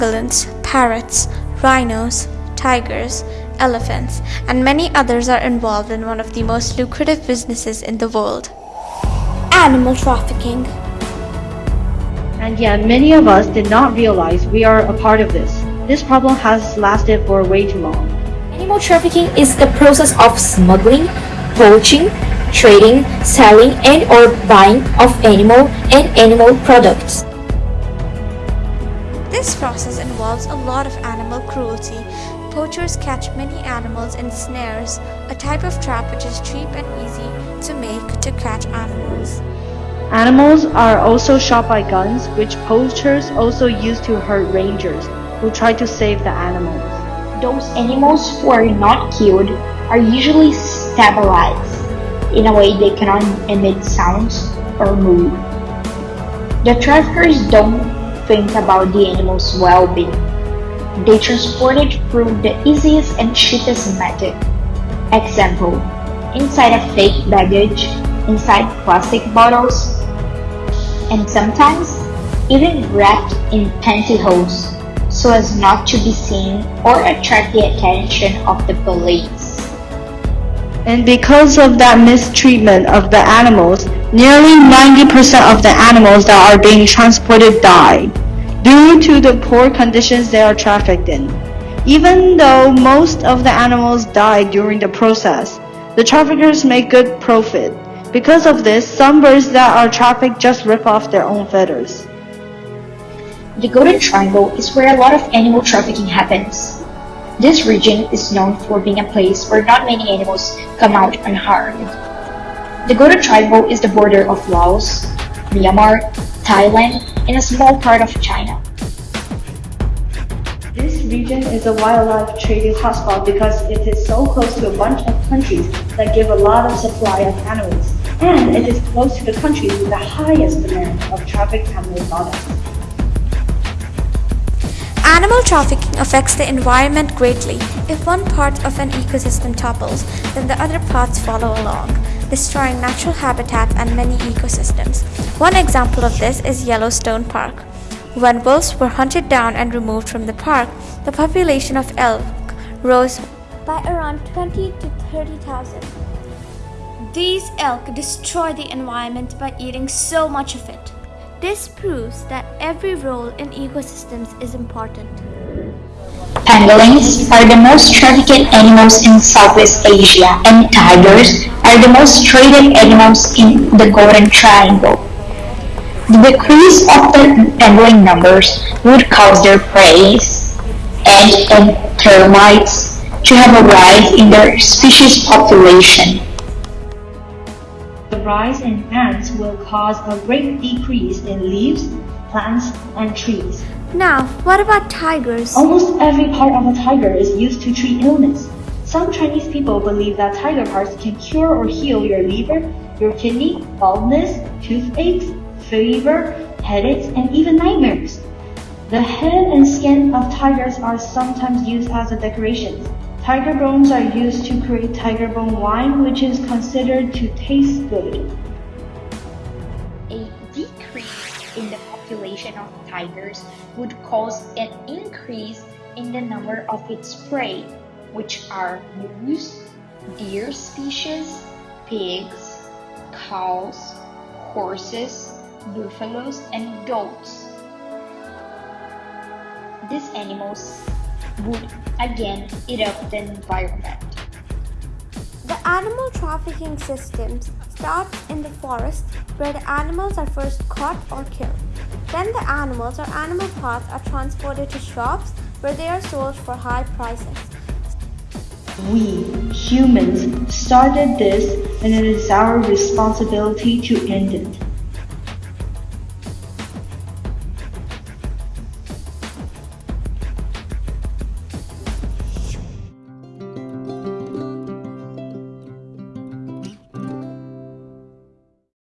pangolins, parrots, rhinos, tigers, elephants, and many others are involved in one of the most lucrative businesses in the world animal trafficking. And yet, many of us did not realize we are a part of this. This problem has lasted for way too long. Animal trafficking is the process of smuggling, poaching, trading, selling, and or buying of animal and animal products. This process involves a lot of animal cruelty. Poachers catch many animals in snares, a type of trap which is cheap and easy to make to catch animals. Animals are also shot by guns, which poachers also use to hurt rangers who try to save the animals. Those animals who are not killed are usually stabilized. In a way they cannot emit sounds or move. The traffickers don't think about the animal's well-being. They transport it through the easiest and cheapest method. Example, inside a fake baggage, inside plastic bottles, and sometimes even wrapped in pantyhose so as not to be seen or attract the attention of the police. And because of that mistreatment of the animals, nearly 90% of the animals that are being transported die due to the poor conditions they are trafficked in. Even though most of the animals die during the process, the traffickers make good profit because of this, some birds that are trafficked just rip off their own feathers. The Golden Triangle is where a lot of animal trafficking happens. This region is known for being a place where not many animals come out unharmed. The Golden Triangle is the border of Laos, Myanmar, Thailand, and a small part of China. This region is a wildlife trading hotspot because it is so close to a bunch of countries that give a lot of supply of animals and it is close to the countries with the highest demand of trafficked animal products. Animal trafficking affects the environment greatly. If one part of an ecosystem topples, then the other parts follow along, destroying natural habitats and many ecosystems. One example of this is Yellowstone Park. When wolves were hunted down and removed from the park, the population of elk rose by around 20 to 30,000. These elk destroy the environment by eating so much of it. This proves that every role in ecosystems is important. Pangolins are the most trafficked animals in Southeast Asia and tigers are the most traded animals in the Golden Triangle. The decrease of the pangolin numbers would cause their prey, ants and termites to have a rise in their species population the rise in ants will cause a great decrease in leaves, plants, and trees. Now, what about tigers? Almost every part of a tiger is used to treat illness. Some Chinese people believe that tiger parts can cure or heal your liver, your kidney, baldness, toothaches, fever, headaches, and even nightmares. The head and skin of tigers are sometimes used as a decoration. Tiger bones are used to create tiger bone wine, which is considered to taste good. A decrease in the population of tigers would cause an increase in the number of its prey, which are moose, deer species, pigs, cows, horses, buffaloes, and goats. These animals would again up the environment. The animal trafficking systems start in the forest where the animals are first caught or killed. Then the animals or animal parts are transported to shops where they are sold for high prices. We, humans, started this and it is our responsibility to end it.